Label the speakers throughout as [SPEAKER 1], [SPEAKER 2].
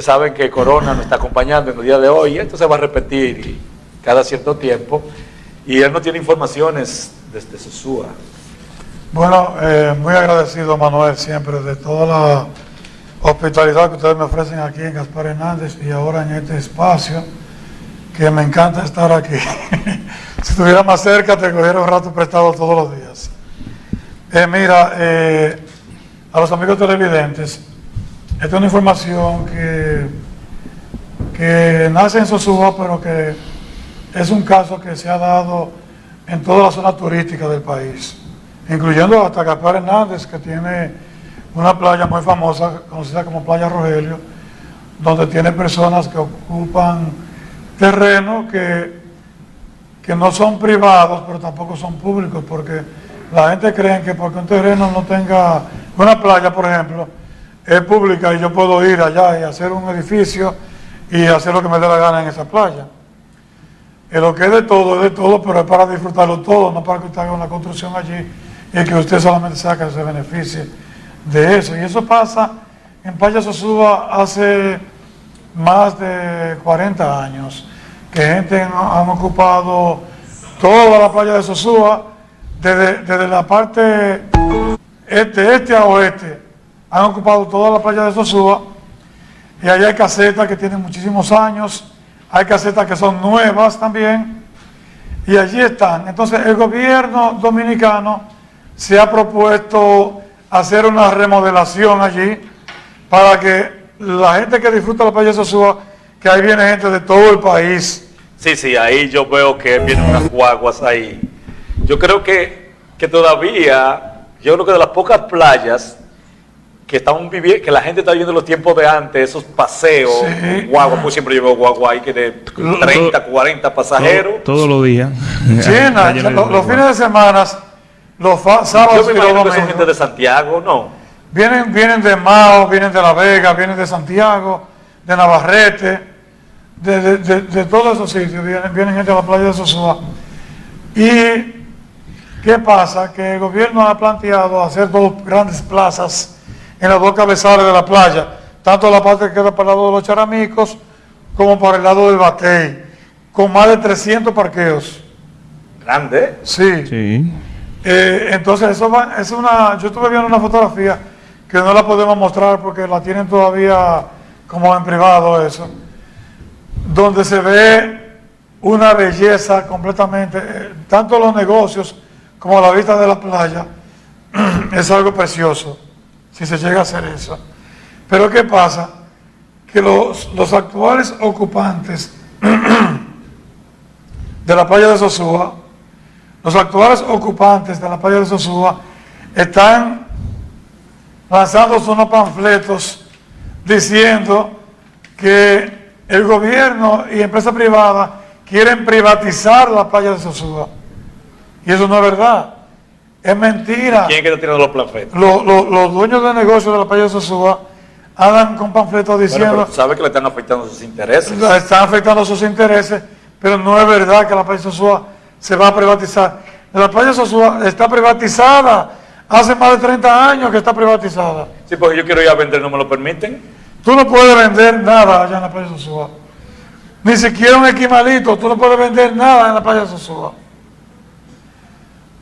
[SPEAKER 1] Saben que Corona nos está acompañando en el día de hoy y esto se va a repetir cada cierto tiempo. Y él no tiene informaciones desde Sosúa.
[SPEAKER 2] Bueno, eh, muy agradecido Manuel siempre de toda la hospitalidad que ustedes me ofrecen aquí en Gaspar Hernández y ahora en este espacio, que me encanta estar aquí. si estuviera más cerca te cogiera un rato prestado todos los días. Eh, mira, eh, a los amigos televidentes, esta es una información que, que nace en Sosúa, pero que es un caso que se ha dado en toda la zona turística del país, incluyendo hasta Gaspar Hernández, que tiene una playa muy famosa, conocida como Playa Rogelio, donde tiene personas que ocupan terrenos que, que no son privados, pero tampoco son públicos, porque la gente cree que porque un terreno no tenga, una playa por ejemplo, es pública y yo puedo ir allá y hacer un edificio y hacer lo que me dé la gana en esa playa. Y lo que es de todo, es de todo, pero es para disfrutarlo todo, no para que usted haga una construcción allí y que usted solamente saque ese beneficio de eso. Y eso pasa en Playa Sosúa hace más de 40 años, que gente han, ocupado toda la playa de Sosúa, desde, desde la parte este, este a oeste, han ocupado toda la playa de Sosúa, y allá hay casetas que tienen muchísimos años, hay casetas que son nuevas también, y allí están. Entonces el gobierno dominicano se ha propuesto hacer una remodelación allí para que la gente que disfruta la playa de Sosúa, que ahí viene gente de todo el país.
[SPEAKER 1] Sí, sí, ahí yo veo que vienen unas guaguas ahí. Yo creo que, que todavía, yo creo que de las pocas playas que están viviendo, que la gente está viviendo los tiempos de antes, esos paseos, sí. guagua, pues siempre llevo guagua ahí que de 30, 40 pasajeros.
[SPEAKER 3] Todos los días.
[SPEAKER 2] Sí, los, los fines de semana, los sábados
[SPEAKER 1] Yo me imagino que son gente de Santiago, ¿no?
[SPEAKER 2] Vienen, vienen de Mao, vienen de La Vega, vienen de Santiago, de Navarrete, de, de, de, de todos esos sitios, vienen, vienen gente de la playa de Sosúa. Y ¿qué pasa? Que el gobierno ha planteado hacer dos grandes plazas en las dos cabezales de la playa, tanto la parte que queda para el lado de los charamicos como para el lado del Batey, con más de 300 parqueos.
[SPEAKER 1] Grande.
[SPEAKER 2] Sí.
[SPEAKER 3] Sí.
[SPEAKER 2] Eh, entonces, eso va, es una, yo estuve viendo una fotografía que no la podemos mostrar porque la tienen todavía como en privado eso, donde se ve una belleza completamente, eh, tanto los negocios como la vista de la playa, es algo precioso si se llega a hacer eso. Pero ¿qué pasa? Que los, los actuales ocupantes de la playa de Sosúa, los actuales ocupantes de la playa de Sosúa, están lanzando unos panfletos diciendo que el gobierno y empresa privada quieren privatizar la playa de Sosúa. Y eso no es verdad. Es mentira.
[SPEAKER 1] ¿Quién es que está tirando los panfletos?
[SPEAKER 2] Los, los, los dueños de negocios de la playa de Sosúa andan con panfletos diciendo...
[SPEAKER 1] Bueno, sabe que le están afectando sus intereses.
[SPEAKER 2] Están afectando sus intereses, pero no es verdad que la playa de Sosúa se va a privatizar. La playa de Sosúa está privatizada. Hace más de 30 años que está privatizada.
[SPEAKER 1] Sí, porque yo quiero ir a vender, ¿no me lo permiten?
[SPEAKER 2] Tú no puedes vender nada allá en la playa de Sosúa. Ni siquiera un esquimalito. Tú no puedes vender nada en la playa de Sosúa.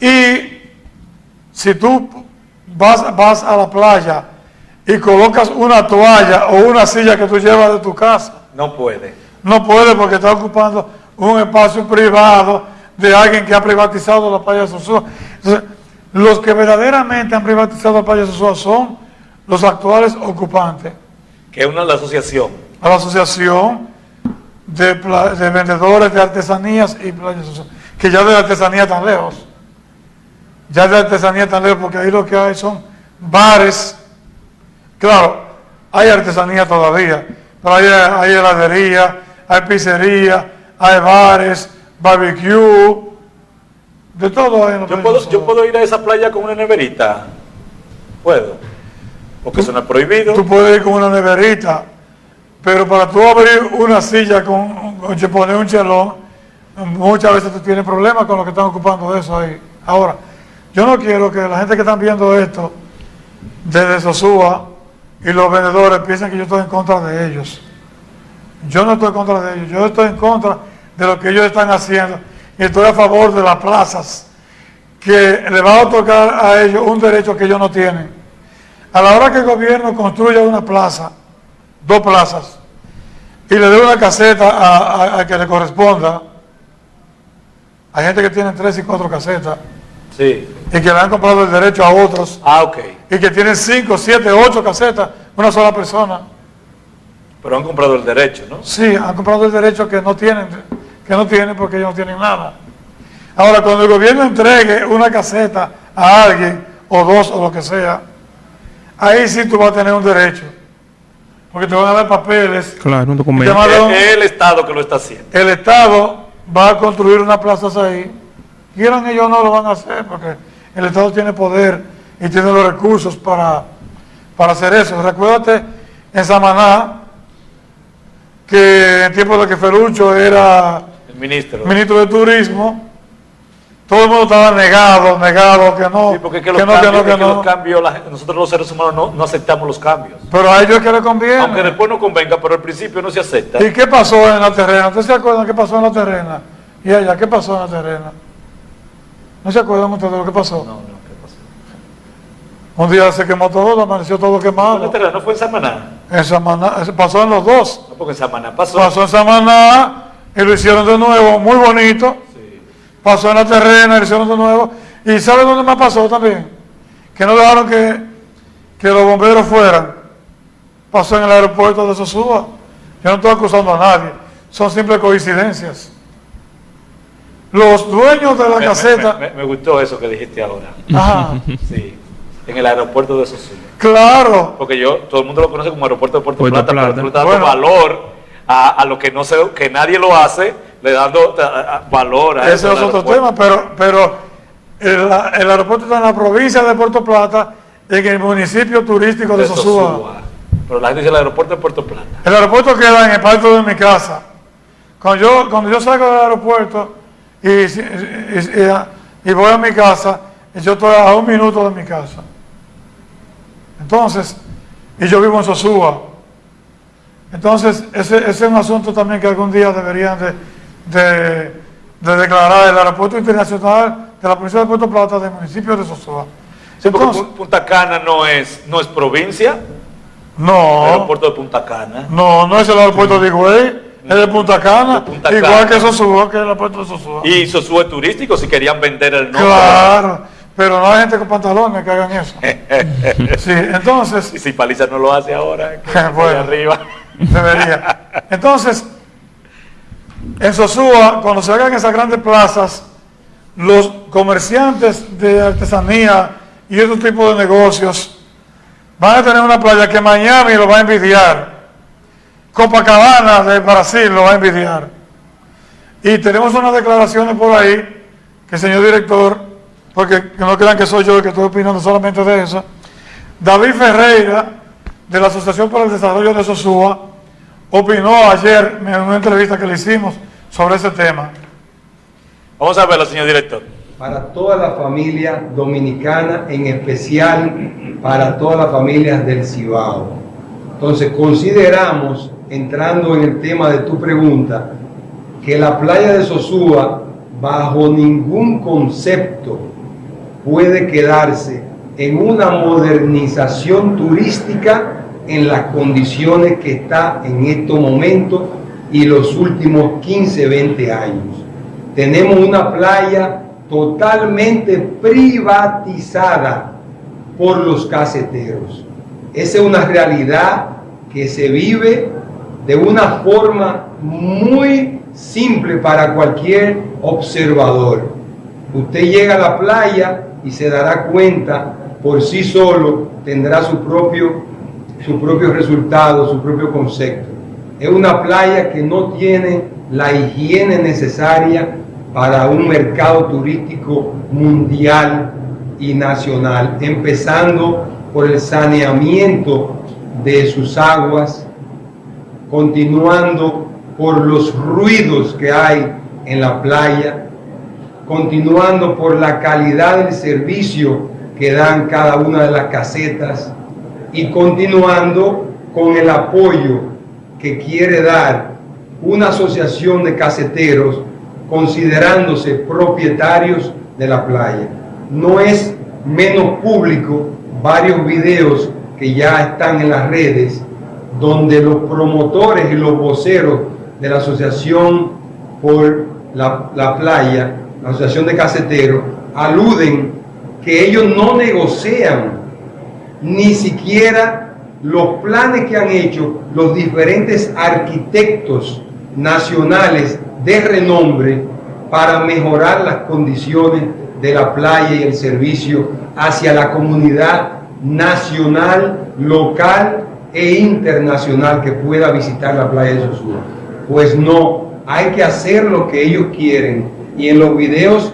[SPEAKER 2] Y si tú vas, vas a la playa y colocas una toalla o una silla que tú llevas de tu casa.
[SPEAKER 1] No puede.
[SPEAKER 2] No puede porque está ocupando un espacio privado de alguien que ha privatizado la playa de Sosúa. Entonces, los que verdaderamente han privatizado la playa de Sosúa son los actuales ocupantes.
[SPEAKER 1] Que es una la asociación.
[SPEAKER 2] A la asociación de, de, vendedores de artesanías y playas. Que ya de la artesanía tan lejos. Ya de la artesanía tan lejos porque ahí lo que hay son bares. Claro, hay artesanía todavía. Pero hay, hay heladería, hay pizzería, hay bares, barbecue, de todo hay
[SPEAKER 1] yo puedo, yo puedo ir a esa playa con una neverita. Puedo. Porque eso no es prohibido.
[SPEAKER 2] Tú puedes ir con una neverita, pero para tú abrir una silla con, con poner un chelón, muchas veces tú tienes problemas con los que están ocupando eso ahí. Ahora, yo no quiero que la gente que están viendo esto desde Sosúa y los vendedores piensan que yo estoy en contra de ellos. Yo no estoy en contra de ellos, yo estoy en contra de lo que ellos están haciendo y estoy a favor de las plazas que le va a otorgar a ellos un derecho que ellos no tienen. A la hora que el gobierno construya una plaza, dos plazas, y le dé una caseta a, que le corresponda, hay gente que tiene tres y cuatro casetas,
[SPEAKER 1] sí.
[SPEAKER 2] y que le han comprado el derecho a otros,
[SPEAKER 1] ah, ok.
[SPEAKER 2] y que tienen cinco, siete, ocho casetas, una sola persona.
[SPEAKER 1] Pero han comprado el derecho, ¿no?
[SPEAKER 2] Sí, han comprado el derecho que no tienen, que no tienen porque ellos no tienen nada. Ahora, cuando el gobierno entregue una caseta a alguien, o dos, o lo que sea, ahí sí tú vas a tener un derecho. Porque te van a dar papeles.
[SPEAKER 3] Claro, un documento.
[SPEAKER 1] Es el Estado que lo está haciendo.
[SPEAKER 2] El Estado va a construir unas plazas ahí. Quieran ellos no lo van a hacer porque el Estado tiene poder y tiene los recursos para, para hacer eso. Recuérdate en Samaná que en tiempo de que Ferucho era
[SPEAKER 1] el ministro,
[SPEAKER 2] ministro de Turismo, todo el mundo estaba negado, negado, que no.
[SPEAKER 1] Sí, porque que, los, cambios, nosotros los seres humanos no, aceptamos los cambios.
[SPEAKER 2] Pero a ellos que les conviene.
[SPEAKER 1] Aunque después no convenga, pero al principio no se acepta.
[SPEAKER 2] ¿Y qué pasó en la terrena? ¿Ustedes se acuerdan qué pasó en la terrena? Y allá, ¿qué pasó en la terrena? ¿No se acuerdan ustedes de lo que pasó?
[SPEAKER 1] No, no, ¿qué pasó?
[SPEAKER 2] Un día se quemó todo, amaneció todo quemado.
[SPEAKER 1] ¿En la terrena no fue en Samaná?
[SPEAKER 2] En Samaná, pasó en los dos.
[SPEAKER 1] No, porque en Samaná pasó.
[SPEAKER 2] Pasó en Samaná y lo hicieron de nuevo, muy bonito pasó en la terrena, hicieron de nuevo. ¿Y sabe dónde más pasó también? Que no dejaron que, que los bomberos fueran. Pasó en el aeropuerto de Sosúa. Yo no estoy acusando a nadie. Son simples coincidencias. Los dueños de la caseta...
[SPEAKER 1] Me, gustó eso que dijiste ahora.
[SPEAKER 2] Ajá.
[SPEAKER 1] Sí, en el aeropuerto de Sosúa.
[SPEAKER 2] Claro.
[SPEAKER 1] Porque yo, todo el mundo lo conoce como aeropuerto de Puerto, Plata, pero tú le dando valor a, a, lo que no se, que nadie lo hace le dando valor a
[SPEAKER 2] eso. Ese es otro tema, pero, pero el, aeropuerto está en la provincia de Puerto Plata, en el municipio turístico de, Sosúa.
[SPEAKER 1] Pero la gente dice el aeropuerto de Puerto Plata.
[SPEAKER 2] El aeropuerto queda en el patio de mi casa. Cuando yo, cuando yo salgo del aeropuerto y, y, voy a mi casa, yo estoy a un minuto de mi casa. Entonces, y yo vivo en Sosúa. Entonces, ese, ese es un asunto también que algún día deberían de, de, declarar el aeropuerto internacional de la provincia de Puerto Plata del municipio de Sosúa.
[SPEAKER 1] Punta Cana no es, no es provincia.
[SPEAKER 2] No.
[SPEAKER 1] El aeropuerto de Punta Cana.
[SPEAKER 2] No, no es el aeropuerto de Higüey, es de Punta Cana. igual que Sosúa, que es el aeropuerto de Sosúa.
[SPEAKER 1] Y Sosúa es turístico si querían vender el nombre.
[SPEAKER 2] Claro, pero no hay gente con pantalones que hagan eso. sí, entonces.
[SPEAKER 1] Y si Paliza no lo hace ahora,
[SPEAKER 2] bueno,
[SPEAKER 1] arriba.
[SPEAKER 2] Debería. Entonces, en Sosúa, cuando se hagan esas grandes plazas, los comerciantes de artesanía y otro tipo de negocios van a tener una playa que Miami lo va a envidiar. Copacabana de Brasil lo va a envidiar. Y tenemos unas declaraciones por ahí que señor director, porque no crean que soy yo el que estoy opinando solamente de eso, David Ferreira, de la Asociación para el Desarrollo de Sosúa, opinó ayer en una entrevista que le hicimos sobre ese tema.
[SPEAKER 1] Vamos a verlo, señor director.
[SPEAKER 4] Para toda la familia dominicana, en especial para todas las familias del Cibao. Entonces, consideramos, entrando en el tema de tu pregunta, que la playa de Sosúa, bajo ningún concepto, puede quedarse en una modernización turística en las condiciones que está en estos momentos y los últimos 15, 20 años. Tenemos una playa totalmente privatizada por los caseteros. Esa es una realidad que se vive de una forma muy simple para cualquier observador. Usted llega a la playa y se dará cuenta por sí solo, tendrá su propio su propio resultado, su propio concepto. Es una playa que no tiene la higiene necesaria para un mercado turístico mundial y nacional, empezando por el saneamiento de sus aguas, continuando por los ruidos que hay en la playa, continuando por la calidad del servicio que dan cada una de las casetas, y continuando con el apoyo que quiere dar una asociación de caseteros considerándose propietarios de la playa. No es menos público varios videos que ya están en las redes donde los promotores y los voceros de la asociación por la, la playa, la asociación de caseteros, aluden que ellos no negocian ni siquiera los planes que han hecho los diferentes arquitectos nacionales de renombre para mejorar las condiciones de la playa y el servicio hacia la comunidad nacional, local e internacional que pueda visitar la playa de Sosúa. Pues no, hay que hacer lo que ellos quieren y en los videos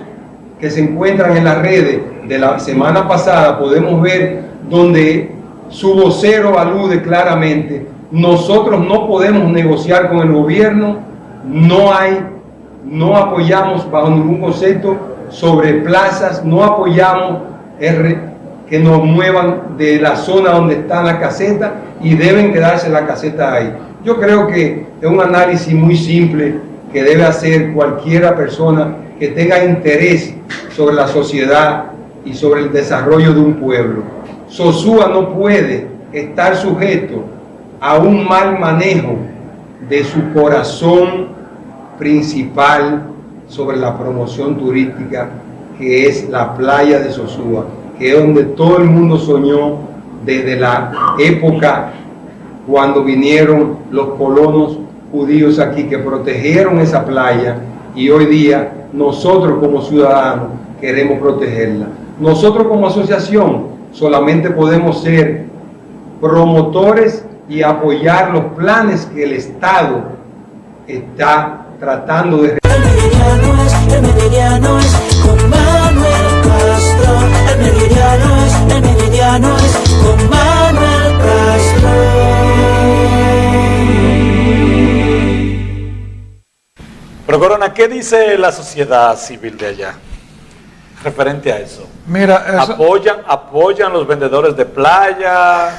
[SPEAKER 4] que se encuentran en las redes de la semana pasada podemos ver donde su vocero alude claramente, nosotros no podemos negociar con el gobierno, no hay, no apoyamos bajo ningún concepto sobre plazas, no apoyamos que nos muevan de la zona donde está la caseta y deben quedarse la caseta ahí. Yo creo que es un análisis muy simple que debe hacer cualquiera persona que tenga interés sobre la sociedad y sobre el desarrollo de un pueblo. Sosúa no puede estar sujeto a un mal manejo de su corazón principal sobre la promoción turística que es la playa de Sosúa, que es donde todo el mundo soñó desde la época cuando vinieron los colonos judíos aquí que protegieron esa playa y hoy día nosotros como ciudadanos queremos protegerla. Nosotros como asociación solamente podemos ser promotores y apoyar los planes que el Estado está tratando de...
[SPEAKER 1] Pero Corona, ¿qué dice la sociedad civil de allá referente a eso?
[SPEAKER 2] Mira,
[SPEAKER 1] apoyan, apoyan los vendedores de playa.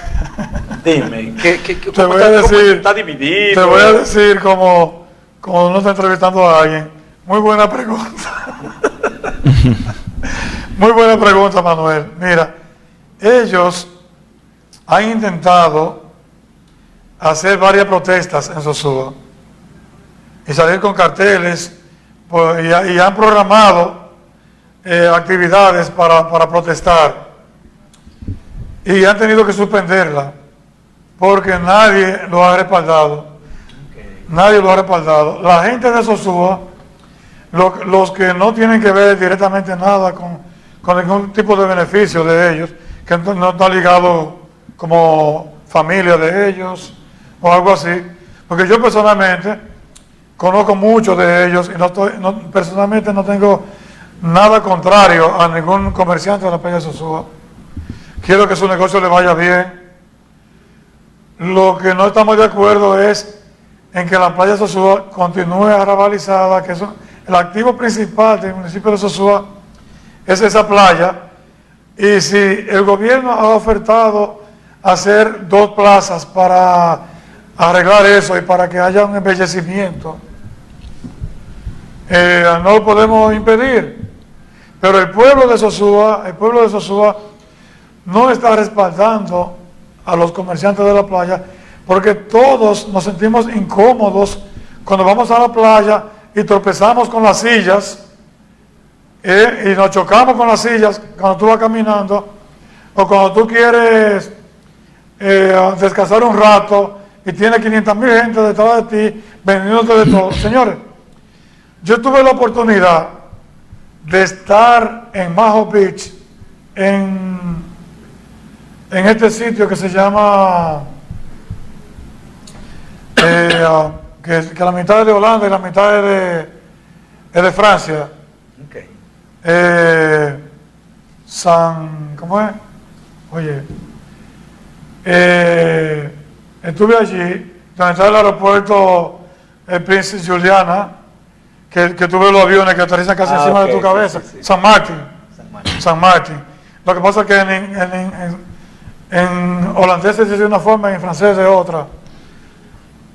[SPEAKER 1] Dime, ¿qué, qué,
[SPEAKER 2] te voy a decir,
[SPEAKER 1] está dividido?
[SPEAKER 2] Te voy a decir como, como uno está entrevistando a alguien. Muy buena pregunta. Muy buena pregunta, Manuel. Mira, ellos han intentado hacer varias protestas en Sosúa y salir con carteles pues, y, han programado eh, actividades para, protestar y han tenido que suspenderla porque nadie lo ha respaldado. Nadie lo ha respaldado. La gente de Sosúa, los que no tienen que ver directamente nada con, con ningún tipo de beneficio de ellos, que no está ligado como familia de ellos o algo así, porque yo personalmente conozco muchos de ellos y no personalmente no tengo nada contrario a ningún comerciante de la playa de Sosúa. Quiero que su negocio le vaya bien. Lo que no estamos de acuerdo es en que la playa de Sosúa continúe arrabalizada, que es el activo principal del municipio de Sosúa es esa playa. Y si el gobierno ha ofertado hacer dos plazas para arreglar eso y para que haya un embellecimiento, eh, no lo podemos impedir. Pero el pueblo de Sosúa, el pueblo de Sosúa no está respaldando a los comerciantes de la playa porque todos nos sentimos incómodos cuando vamos a la playa y tropezamos con las sillas eh, y nos chocamos con las sillas cuando tú vas caminando o cuando tú quieres eh, descansar un rato y tiene 500 mil gente detrás de ti vendiéndote de todo. Señores, yo tuve la oportunidad de estar en Maho Beach, en, en este sitio que se llama, eh, ah, que, la mitad es de Holanda y la mitad es de, de Francia. Eh, San, ¿cómo es? Oye, eh, estuve allí, donde está el aeropuerto el Princess Juliana, que, que tú ves los aviones que aterrizan casi ah, encima de tu cabeza. San Martín. San Martín. Lo que pasa es que en, En holandés se dice de una forma y en francés de otra.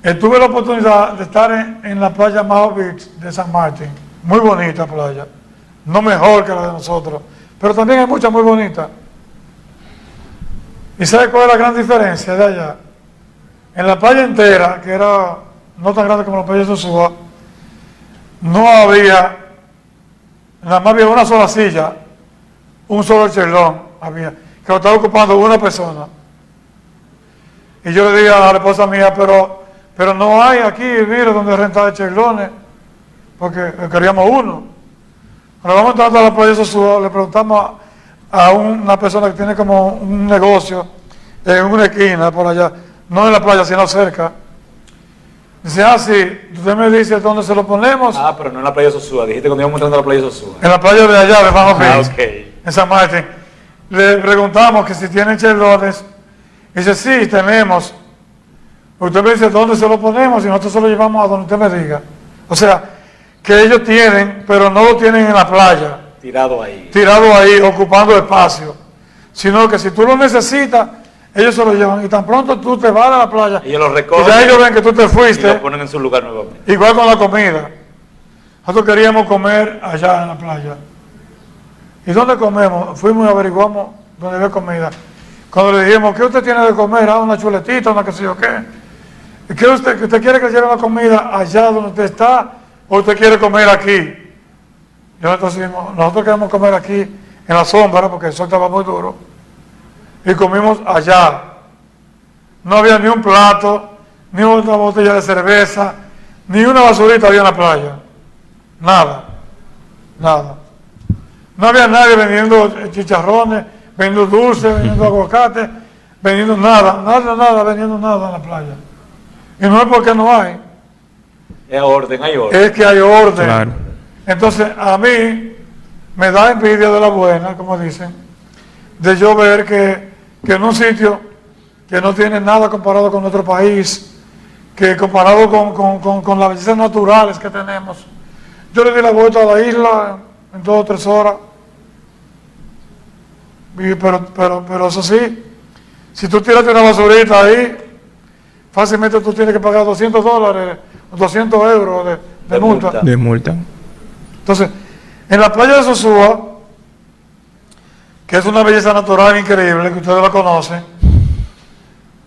[SPEAKER 2] Eh, tuve la oportunidad de estar en, en la playa Mao Beach de San Martín. Muy bonita playa. No mejor que la de nosotros. Pero también hay muchas muy bonitas. ¿Y sabe cuál es la gran diferencia de allá? En la playa entera, que era no tan grande como la playa de Sosúa, no había, nada más había una sola silla, un solo chelón había, que lo estaba ocupando una persona. Y yo le dije a la esposa mía, pero, pero no hay aquí, mire, donde rentar chelones, porque queríamos uno. Cuando vamos entrando a la playa de Sosúa, le preguntamos a, a una persona que tiene como un negocio en una esquina por allá, no en la playa, sino cerca. Dice, ah, sí, usted me dice dónde se lo ponemos.
[SPEAKER 1] Ah, pero no en la playa de Sosúa. Dijiste cuando íbamos entrando a la playa de Sosúa.
[SPEAKER 2] En la playa de allá, de Bajo
[SPEAKER 1] Ah,
[SPEAKER 2] Beach,
[SPEAKER 1] ok.
[SPEAKER 2] en San Martín. Le preguntamos que si tienen chelones. Dice, sí, tenemos. Usted me dice dónde se lo ponemos y nosotros se lo llevamos a donde usted me diga. O sea, que ellos tienen, pero no lo tienen en la playa,
[SPEAKER 1] Tirado ahí.
[SPEAKER 2] tirado ahí, ocupando espacio. Sino que si tú lo necesitas, ellos se lo llevan. Y tan pronto tú te vas de la playa,
[SPEAKER 1] Ellos lo
[SPEAKER 2] y
[SPEAKER 1] recogen
[SPEAKER 2] ya ellos ven que tú te
[SPEAKER 1] y
[SPEAKER 2] fuiste.
[SPEAKER 1] lo ponen en su lugar nuevamente.
[SPEAKER 2] Igual con la comida. Nosotros queríamos comer allá en la playa. ¿Y dónde comemos? Fuimos y averiguamos dónde había comida. Cuando le dijimos, ¿qué usted tiene de comer? Ah, una chuletita, una qué sé yo qué. ¿Y qué usted, que usted quiere que lleve la comida allá donde usted está usted quiere comer aquí? Y nosotros dijimos, nosotros queremos comer aquí en la sombra porque el sol estaba muy duro. Y comimos allá. No había ni un plato, ni una botella de cerveza, ni una basurita había en la playa. Nada. Nada. No había nadie vendiendo chicharrones, vendiendo dulces, vendiendo aguacate, vendiendo nada, nada, nada, vendiendo nada en la playa. Y no es porque no hay,
[SPEAKER 1] Es orden, hay orden.
[SPEAKER 2] es que hay orden.
[SPEAKER 3] Claro.
[SPEAKER 2] Entonces, a mí me da envidia de la buena, como dicen, de yo ver que, que en un sitio que no tiene nada comparado con nuestro país, que comparado con, con- con- con las bellezas naturales que tenemos, yo le di la vuelta a la isla en dos o tres horas. Y- pero, pero, pero eso sí, si tú tiraste una basurita ahí, fácilmente tú tienes que pagar 200 dólares, 200 euros de, de
[SPEAKER 1] De
[SPEAKER 2] multa.
[SPEAKER 1] multa.
[SPEAKER 3] De multa.
[SPEAKER 2] Entonces, en la playa de Sosúa, que es una belleza natural increíble, que ustedes la conocen,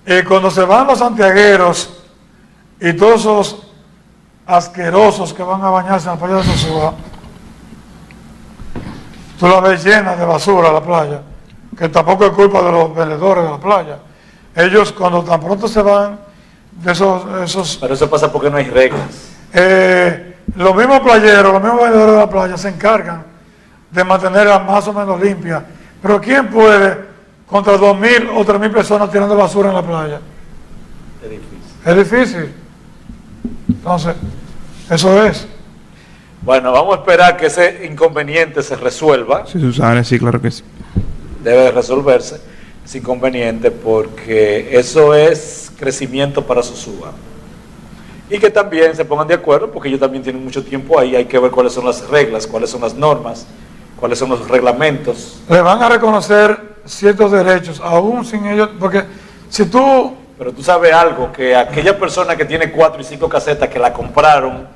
[SPEAKER 2] eh, cuando se van los santiagueros y todos esos asquerosos que van a bañarse en la playa de Sosúa, tú la ves llena de basura la playa, que tampoco es culpa de los vendedores de la playa. Ellos cuando tan pronto se van de esos, esos
[SPEAKER 1] Pero eso pasa porque no hay reglas.
[SPEAKER 2] eh, los mismos playeros, los mismos vendedores de la playa se encargan de mantenerla más o menos limpia. Pero ¿quién puede contra 2.000 o 3.000 personas tirando basura en la playa?
[SPEAKER 1] Es difícil.
[SPEAKER 2] Es difícil. Entonces, eso es.
[SPEAKER 1] Bueno, vamos a esperar que ese inconveniente se resuelva.
[SPEAKER 3] Sí, Susana, sí, claro que sí.
[SPEAKER 1] Debe de resolverse ese inconveniente porque eso es crecimiento para Sosúa. Y que también se pongan de acuerdo porque ellos también tienen mucho tiempo ahí. Hay que ver cuáles son las reglas, cuáles son las normas, cuáles son los reglamentos.
[SPEAKER 2] Le van a reconocer ciertos derechos, aún sin ellos, porque si tú
[SPEAKER 1] Pero tú sabes algo, que aquella persona que tiene cuatro y cinco casetas que la compraron,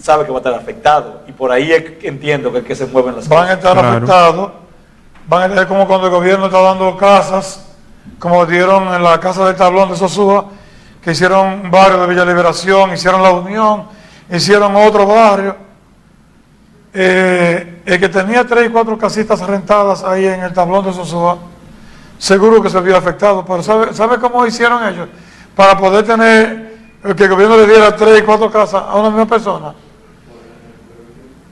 [SPEAKER 1] sabe que va a estar afectado. Y por ahí es que entiendo que es que se mueven las
[SPEAKER 2] van a
[SPEAKER 1] cosas.
[SPEAKER 2] estar
[SPEAKER 3] Claro.
[SPEAKER 2] afectados, van a estar como cuando el gobierno está dando casas, como dieron en la casa del tablón de Sosúa, que hicieron un barrio de Villa Liberación, hicieron la Unión, hicieron otro barrio. Eh, el que tenía tres y cuatro casitas rentadas ahí en el tablón de Sosúa, seguro que se vio afectado, pero ¿sabe, ¿sabe cómo hicieron ellos? Para poder tener, eh, que el gobierno le diera tres y cuatro casas a una misma persona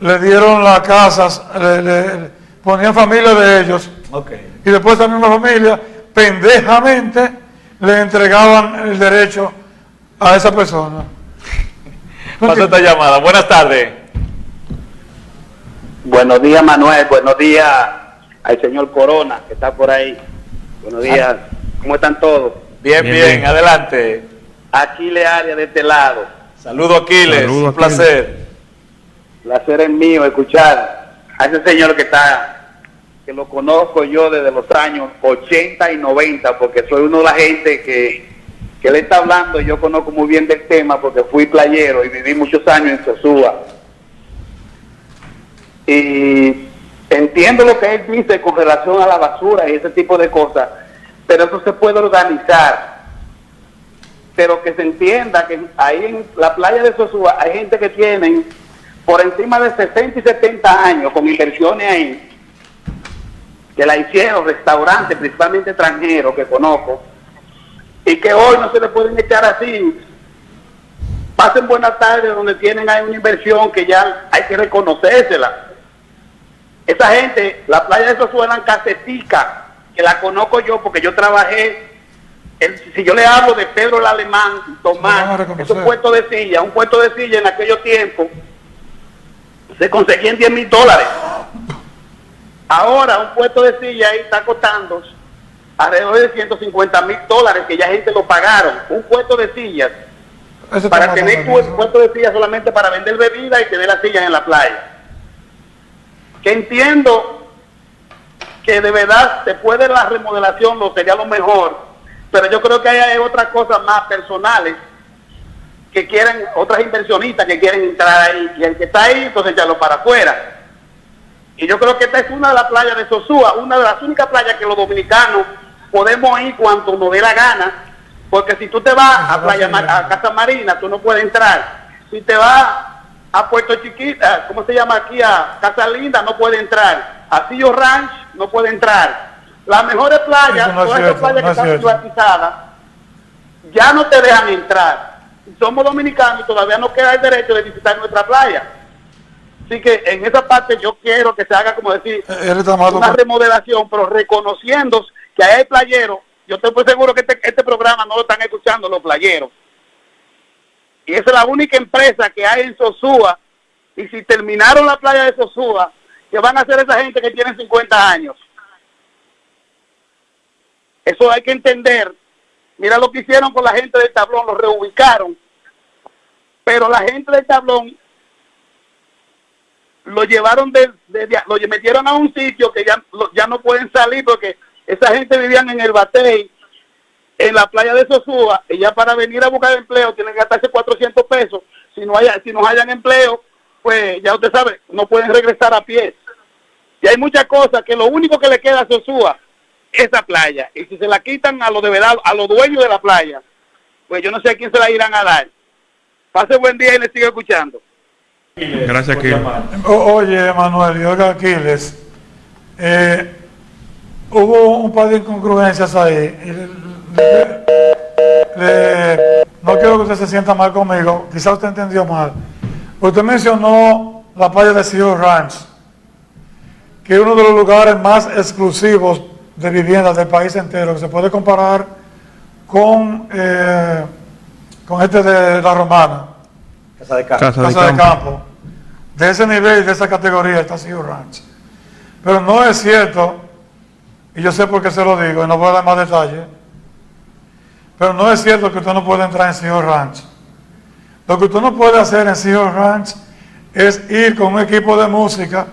[SPEAKER 2] le dieron las casas, le, le- ponían familia de ellos y después esa misma familia pendejamente le entregaban el derecho a esa persona.
[SPEAKER 1] Pasa esta llamada. Buenas tardes.
[SPEAKER 5] Buenos días, Manuel. Buenos días al señor Corona, que está por ahí. Buenos días. ¿Cómo están todos?
[SPEAKER 1] Bien,
[SPEAKER 3] Bien,
[SPEAKER 1] bien, adelante.
[SPEAKER 5] Aquile Arias de este lado.
[SPEAKER 1] Saludo Aquiles,
[SPEAKER 3] Saludo,
[SPEAKER 1] un
[SPEAKER 3] Aquiles.
[SPEAKER 1] placer.
[SPEAKER 5] Placer es mío escuchar a ese señor que está lo conozco yo desde los años 80 y 90, porque soy uno de la gente que, que le está hablando y yo conozco muy bien del tema porque fui playero y viví muchos años en Sosúa. Y entiendo lo que él dice con relación a la basura y ese tipo de cosas, pero eso se puede organizar. Pero que se entienda que ahí en la playa de Sosúa hay gente que tienen por encima de 60 y 70 años con inversiones ahí, que la hicieron restaurantes, principalmente extranjeros que conozco, y que hoy no se le pueden echar así. Pasen buenas tardes donde tienen ahí una inversión que ya hay que reconocérsela. Esa gente, la playa de Sosúa eran casetica, que la conozco yo porque yo trabajé si yo le hablo de Pedro el Alemán, Tomás, es un puesto de silla, un puesto de silla en aquellos tiempos, se conseguían 10 mil dólares. Ahora un puesto de silla ahí está costando alrededor de 150 mil dólares que ya gente lo pagaron. Un puesto de sillas. para tener un puesto de sillas solamente para vender bebida y tener las sillas en la playa. Que entiendo que de verdad se puede la remodelación, lo sería lo mejor, pero yo creo que hay otras cosas más personales que quieren, otras inversionistas que quieren entrar ahí, y el que está ahí, entonces echarlo para afuera. Y yo creo que esta es una de las playas de Sosúa, una de las únicas playas que los dominicanos podemos ir cuando nos dé la gana, porque si tú te vas a, playa, a Casa Marina, tú no puedes entrar. Si te vas a Puerto Chiquita, ¿cómo se llama aquí? A Casa Linda, no puede entrar. A Sillo Ranch, no puede entrar. Las mejores playas, todas esas playas que están privatizadas, ya no te dejan entrar somos dominicanos y todavía no queda el derecho de visitar nuestra playa. Así que en esa parte yo quiero que se haga, como decir, eh, una remodelación, pero reconociendo que hay playeros. Yo estoy seguro que este, este, programa no lo están escuchando los playeros. Y esa es la única empresa que hay en Sosúa. Y si terminaron la playa de Sosúa, ¿qué van a hacer esa gente que tiene 50 años? Eso hay que entender Mira lo que hicieron con la gente del tablón, lo reubicaron. Pero la gente del tablón lo llevaron de, lo metieron a un sitio que ya, ya no pueden salir porque esa gente vivían en el Batey, en la playa de Sosúa, y ya para venir a buscar empleo tienen que gastarse 400 pesos. Si no, haya, si no hayan empleo, pues ya usted sabe, no pueden regresar a pie. Y hay muchas cosas que lo único que le queda a Sosúa esa playa. Y si se la quitan a los de verdad, a los dueños de la playa, pues yo no sé a quién se la irán a dar. Pase buen día y le sigo escuchando.
[SPEAKER 3] Gracias, Aquiles.
[SPEAKER 2] Oye, Manuel, y oiga, Aquiles, eh, hubo un par de incongruencias ahí. no quiero que usted se sienta mal conmigo, quizá usted entendió mal. Usted mencionó la playa de Sea Ranch, que es uno de los lugares más exclusivos de viviendas del país entero, que se puede comparar con, eh, con este de la Romana.
[SPEAKER 1] Casa de Campo.
[SPEAKER 2] Casa, de, campo. de ese nivel, de esa categoría está Sea Ranch. Pero no es cierto, y yo sé por qué se lo digo, y no voy a dar más detalles, pero no es cierto que usted no puede entrar en Sea Ranch. Lo que usted no puede hacer en Sea Ranch es ir con un equipo de música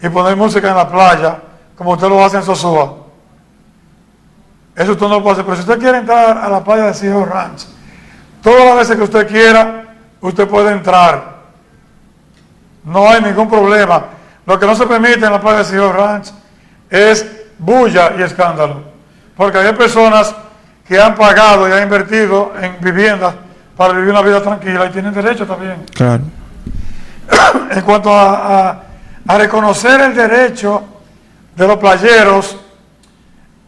[SPEAKER 2] y poner música en la playa como usted lo hace en Sosúa. Eso usted no puede hacer. Pero si usted quiere entrar a la playa de Sea Ranch, todas las veces que usted quiera, usted puede entrar. No hay ningún problema. Lo que no se permite en la playa de Sea Ranch es bulla y escándalo. Porque hay personas que han pagado y han invertido en viviendas para vivir una vida tranquila y tienen derecho también.
[SPEAKER 3] Claro.
[SPEAKER 2] en cuanto a reconocer el derecho de los playeros,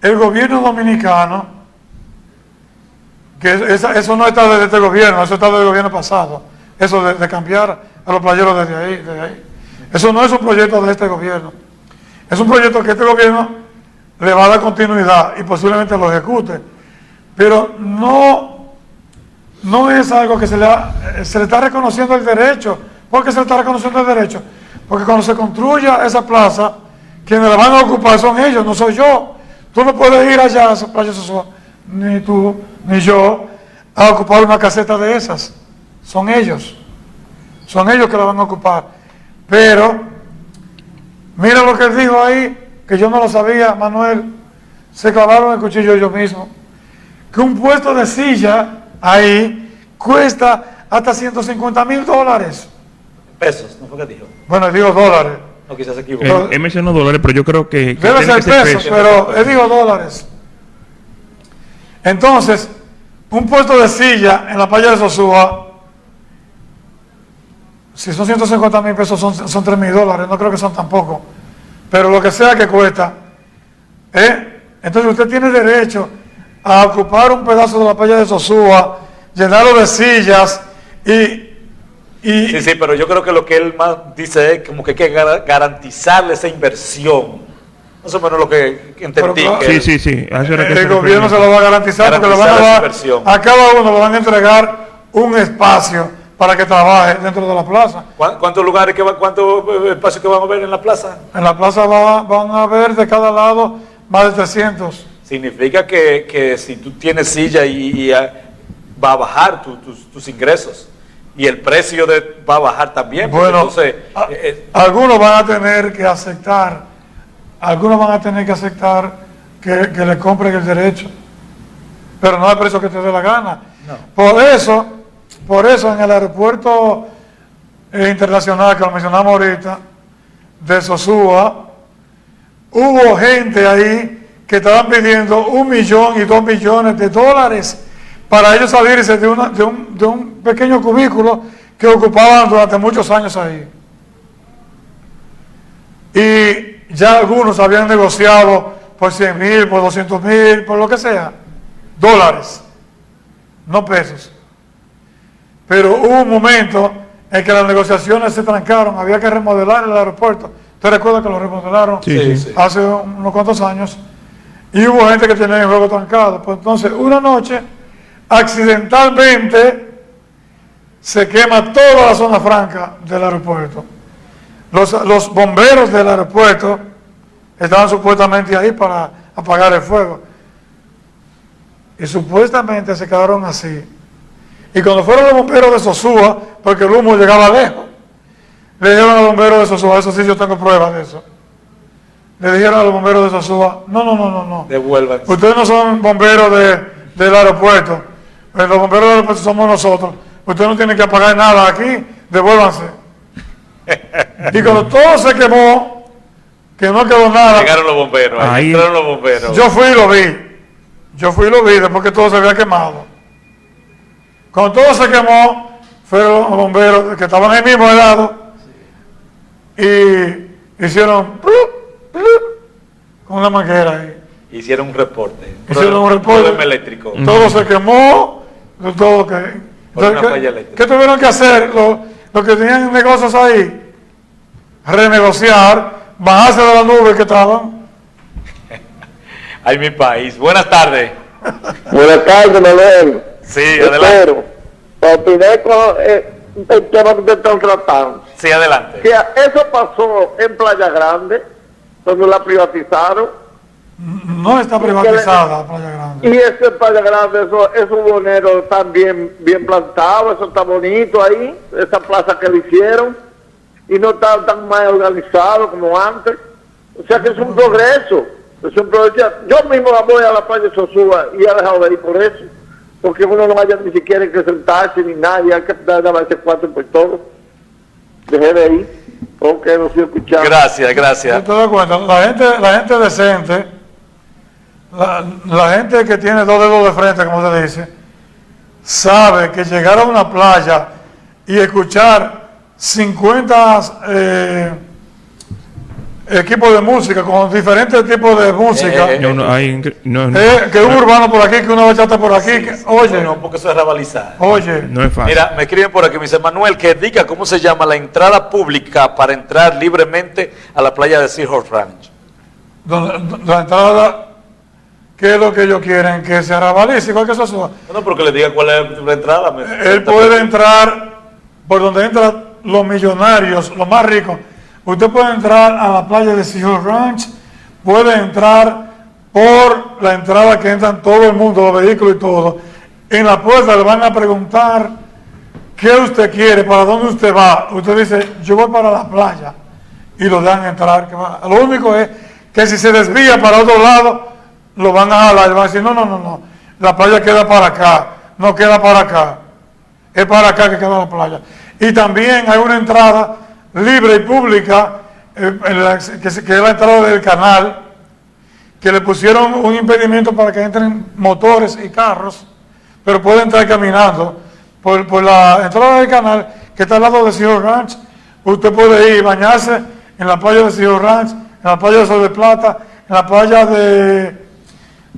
[SPEAKER 2] el gobierno dominicano, que eso no está desde este gobierno, eso está del gobierno pasado, eso de, cambiar a los playeros desde ahí, desde ahí. Eso no es un proyecto de este gobierno. Es un proyecto que este gobierno le va a dar continuidad y posiblemente lo ejecute. Pero no, no es algo que se le, se le está reconociendo el derecho. ¿Por qué se le está reconociendo el derecho? Porque cuando se construya esa plaza, quienes la van a ocupar son ellos, no soy yo. Tú no puedes ir allá a Playa Sosúa, ni tú, ni yo, a ocupar una caseta de esas. Son ellos. Son ellos que la van a ocupar. Pero, mira lo que él dijo ahí, que yo no lo sabía, Manuel, se clavaron el cuchillo ellos mismos. Que un puesto de silla ahí cuesta hasta 150 mil dólares.
[SPEAKER 1] Pesos, ¿no fue que dijo?
[SPEAKER 2] Bueno, digo dólares.
[SPEAKER 1] No, quizás se equivocó.
[SPEAKER 3] Él, él mencionó dólares, pero yo creo que... que
[SPEAKER 2] Debe ser
[SPEAKER 3] que
[SPEAKER 2] pesos, pero él dijo dólares. Entonces, un puesto de silla en la playa de Sosúa, si son 150 mil pesos, son, son 3 mil dólares, no creo que son tampoco. Pero lo que sea que cuesta, ¿eh? entonces usted tiene derecho a ocupar un pedazo de la playa de Sosúa, llenarlo de sillas y... y
[SPEAKER 1] Sí, sí, pero yo creo que lo que él más dice es como que hay que gar- garantizarle esa inversión. Más o menos lo que entendí.
[SPEAKER 2] Pero,
[SPEAKER 1] que
[SPEAKER 3] Sí, sí, sí. a eso era que
[SPEAKER 2] el gobierno se lo va a garantizar porque le van a
[SPEAKER 1] Garantizar
[SPEAKER 2] dar,
[SPEAKER 1] inversión.
[SPEAKER 2] a cada uno le van a entregar un espacio para que trabaje dentro de la plaza.
[SPEAKER 1] ¿Cuá- ¿Cuántos lugares, que va, cuántos eh, espacios que van a ver en la plaza?
[SPEAKER 2] En la plaza va- van a haber de cada lado más de 300.
[SPEAKER 1] Significa que, que si tú tienes silla y, y, ah, va a bajar tu- tus, tus ingresos y el precio de, va a bajar también.
[SPEAKER 2] Bueno,
[SPEAKER 1] entonces,
[SPEAKER 2] a-
[SPEAKER 1] eh, eh,
[SPEAKER 2] algunos van a tener que aceptar, algunos van a tener que aceptar que, que le compren el derecho, pero no al precio que te dé la gana. Por eso, por eso en el aeropuerto internacional que lo mencionamos ahorita, de Sosúa, hubo gente ahí que estaban pidiendo un millón y dos millones de dólares para ellos salirse de, un, un pequeño cubículo que ocupaban durante muchos años ahí. Y ya algunos habían negociado por 100 mil, por 200 mil, por lo que sea, dólares, no pesos. Pero hubo un momento en que las negociaciones se trancaron, había que remodelar el aeropuerto. ¿Usted recuerda que lo remodelaron
[SPEAKER 3] Sí,
[SPEAKER 1] Sí,
[SPEAKER 3] sí.
[SPEAKER 1] sí.
[SPEAKER 2] hace unos cuantos años? Y hubo gente que tenía el juego trancado. Pues entonces, una noche, accidentalmente, se quema toda la zona franca del aeropuerto. Los, los bomberos del aeropuerto estaban supuestamente ahí para apagar el fuego. Y supuestamente se quedaron así. Y cuando fueron los bomberos de Sosúa, porque el humo llegaba lejos, le dijeron a los bomberos de Sosúa, eso sí yo tengo pruebas de eso. Le dijeron a los bomberos de Sosúa, no, no, no, no, no.
[SPEAKER 1] devuelvan.
[SPEAKER 2] Ustedes no son bomberos de- del aeropuerto. Eh, Los bomberos del aeropuerto somos nosotros. Ustedes no tienen que apagar nada aquí, devuélvanse. y cuando todo se quemó, que no quedó nada,
[SPEAKER 1] Llegaron los bomberos, ahí
[SPEAKER 3] Ahí-
[SPEAKER 1] entraron los bomberos.
[SPEAKER 2] yo fui y lo vi. Yo fui y lo vi después que todo se había quemado. Cuando todo se quemó, fueron los bomberos que estaban ahí mismo helado y hicieron plup, plup, con una manguera ahí.
[SPEAKER 1] Hicieron un reporte.
[SPEAKER 2] Hicieron un reporte.
[SPEAKER 1] Problema eléctrico.
[SPEAKER 2] Todo se quemó, todo que...
[SPEAKER 1] Por una
[SPEAKER 2] Entonces,
[SPEAKER 1] falla
[SPEAKER 2] ¿qué,
[SPEAKER 1] eléctrica.
[SPEAKER 2] qué tuvieron que hacer los, los que tenían negocios ahí? Renegociar, bajarse de la nube que estaban.
[SPEAKER 1] Ay, mi país. Buenas tardes.
[SPEAKER 6] Buenas tardes, Manuel.
[SPEAKER 1] Sí, adelante.
[SPEAKER 6] Espero. Opiné con eh, el tema que ustedes están tratando.
[SPEAKER 1] Sí, adelante.
[SPEAKER 6] Que eso pasó en Playa Grande, cuando la privatizaron.
[SPEAKER 2] No está privatizada Playa Grande.
[SPEAKER 6] Y ese Playa Grande, eso, esos boneros están bien, bien plantados, eso está bonito ahí, esa plaza que le hicieron. Y no está tan mal organizado como antes. O sea que es un progreso. Es un progreso. Yo mismo voy a la playa de Sosúa y he dejado de ir por eso. Porque uno no vaya ni siquiera que sentarse ni nadie, hay que dar ese cuatro por todo. Dejé de ir. Ok, no estoy escuchando.
[SPEAKER 1] Gracias, gracias.
[SPEAKER 2] ¿Te das cuenta? La gente, la gente decente, la, la gente que tiene dos dedos de frente, como se dice, sabe que llegar a una playa y escuchar 50 eh, equipos de música con diferentes tipos de música,
[SPEAKER 1] Eh, eh,
[SPEAKER 3] No, no, hay, no, no,
[SPEAKER 2] eh, que un urbano por aquí, que una bachata por aquí, que- oye,
[SPEAKER 1] No, porque eso es rabalizar.
[SPEAKER 2] oye,
[SPEAKER 3] no es fácil.
[SPEAKER 1] Mira, me escriben por aquí, me dice Manuel, que diga cómo se llama la entrada pública para entrar libremente a la playa de Seahorse Ranch.
[SPEAKER 2] donde- la entrada, ¿qué es lo que ellos quieren? Que se arrabalice, igual que eso suba.
[SPEAKER 1] No, porque le diga cuál es la entrada. me-
[SPEAKER 2] Él puede entrar por donde entran los millonarios, los más ricos. Usted puede entrar a la playa de Seahorse Ranch, puede entrar por la entrada que entran todo el mundo, los vehículos y todo. En la puerta le van a preguntar qué usted quiere, para dónde usted va. Usted dice, yo voy para la playa y lo dejan entrar. Lo único es que si se desvía para otro lado, lo van a jalar. Van a decir, no, no, no, no, la playa queda para acá, no queda para acá. Es para acá que queda la playa. Y también hay una entrada libre y pública, eh, que, es la entrada del canal, que le pusieron un impedimento para que entren motores y carros, pero puede entrar caminando por, la entrada del canal, que está al lado de Ciudad Ranch. Usted puede ir bañarse en la playa de Ciudad Ranch, en la playa de Sol de Plata, en la playa de,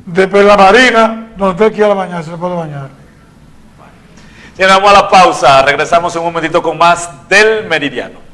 [SPEAKER 2] de la Marina, donde usted quiera bañarse, se puede bañar.
[SPEAKER 1] Llegamos a la pausa, regresamos en un momentito con más del Meridiano.